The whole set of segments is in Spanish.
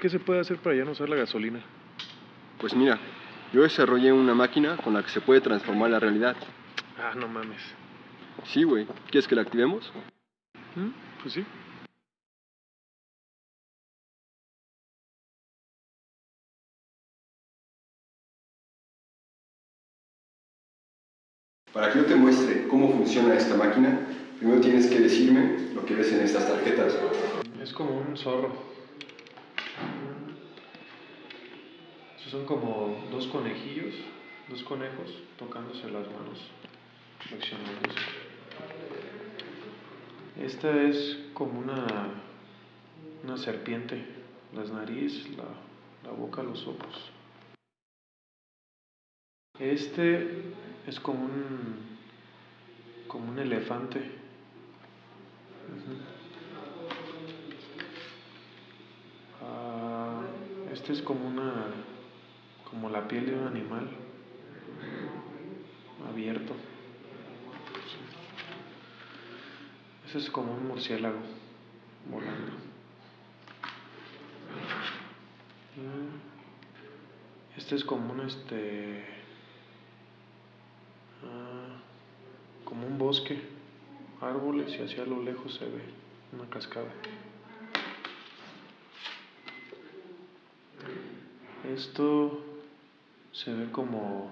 ¿qué se puede hacer para ya no usar la gasolina? Pues mira, yo desarrollé una máquina con la que se puede transformar la realidad. Ah, no mames. Sí, güey. ¿Quieres que la activemos? ¿Mm? Pues sí. Para que yo te muestre cómo funciona esta máquina, primero tienes que decirme lo que ves en estas tarjetas. Es como un zorro. Esos son como dos conejillos, dos conejos tocándose las manos, flexionándose. Esta es como una, una serpiente, las nariz, la, la boca, los ojos. Este es como un, como un elefante. Este es como una, como la piel de un animal abierto. Ese es como un murciélago volando. Mm. Este es como un este ah, como un bosque, árboles y hacia lo lejos se ve una cascada. Esto se ve como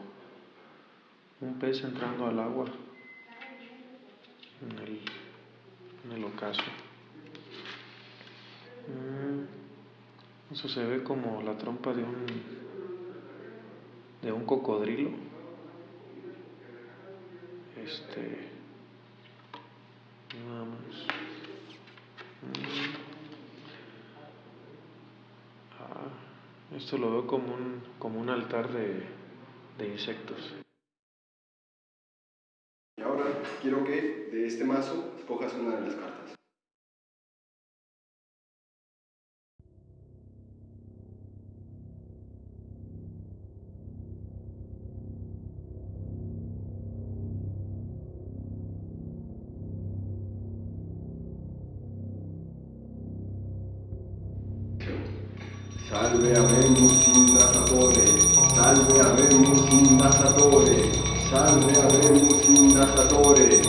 un pez entrando al agua en el, en el ocaso. Mm, Eso se ve como la trompa de un de un cocodrilo. Este esto lo veo como un como un altar de, de insectos. Y ahora quiero que de este mazo escojas una de las cartas. Salve habemus indatatore, salve habemus indatatore, salve habemus indatatore.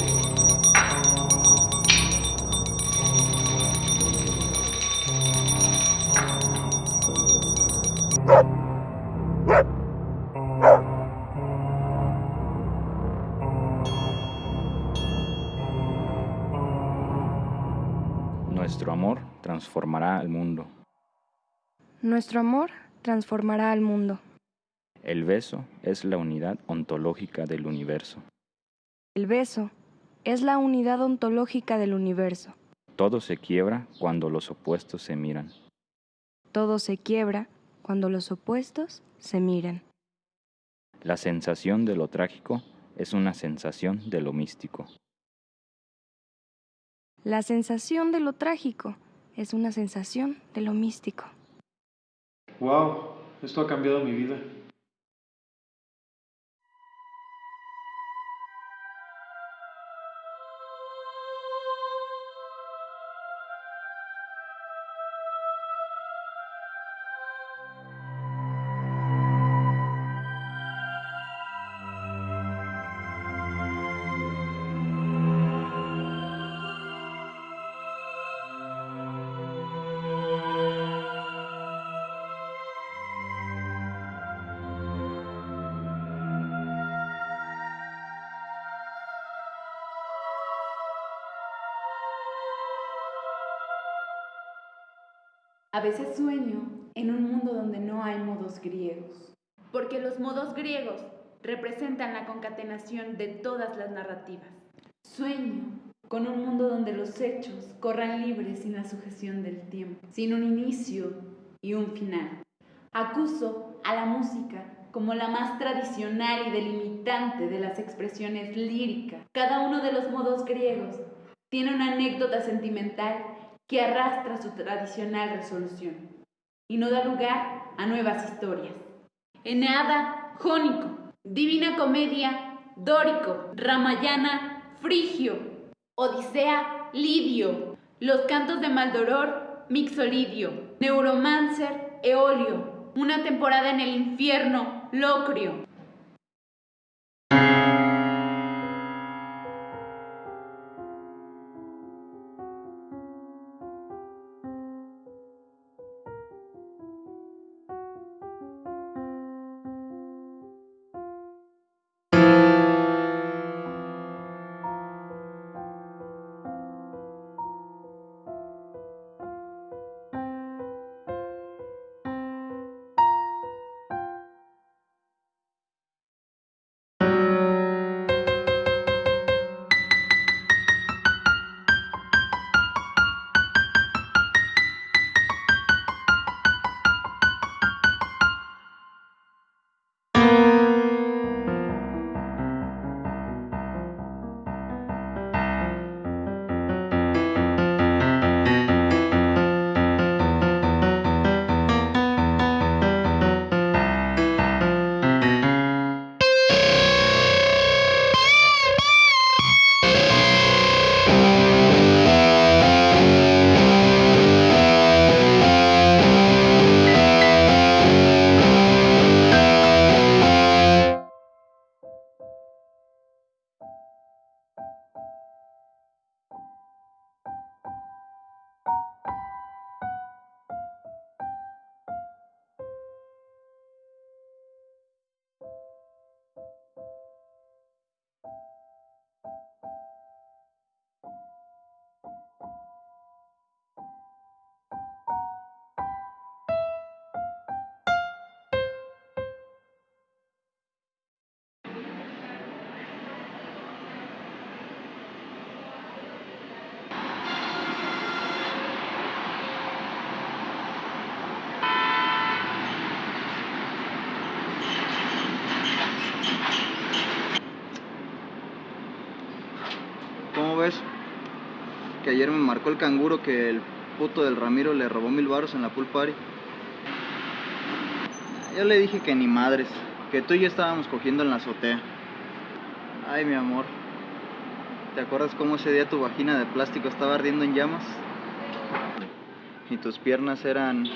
Nuestro amor transformará al mundo. Nuestro amor transformará al mundo. El beso es la unidad ontológica del universo. El beso es la unidad ontológica del universo. Todo se quiebra cuando los opuestos se miran. Todo se quiebra cuando los opuestos se miran. La sensación de lo trágico es una sensación de lo místico. La sensación de lo trágico es una sensación de lo místico. Wow, esto ha cambiado mi vida. A veces sueño en un mundo donde no hay modos griegos, porque los modos griegos representan la concatenación de todas las narrativas. Sueño con un mundo donde los hechos corran libres sin la sujeción del tiempo, sin un inicio y un final. Acuso a la música como la más tradicional y delimitante de las expresiones líricas. Cada uno de los modos griegos tiene una anécdota sentimental que arrastra su tradicional resolución y no da lugar a nuevas historias. Eneada, jónico, Divina Comedia, dórico, Ramayana, frigio, Odisea, lidio, los cantos de Maldoror, mixolidio, Neuromancer, Eolio, una temporada en el infierno, Locrio. Ayer me marcó el canguro que el puto del Ramiro le robó mil baros en la pool party. Yo le dije que ni madres, que tú y yo estábamos cogiendo en la azotea. Ay, mi amor. ¿Te acuerdas cómo ese día tu vagina de plástico estaba ardiendo en llamas? Y tus piernas eran.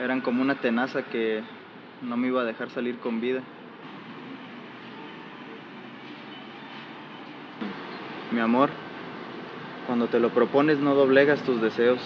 eran como una tenaza que no me iba a dejar salir con vida. Mi amor, cuando te lo propones no doblegas tus deseos.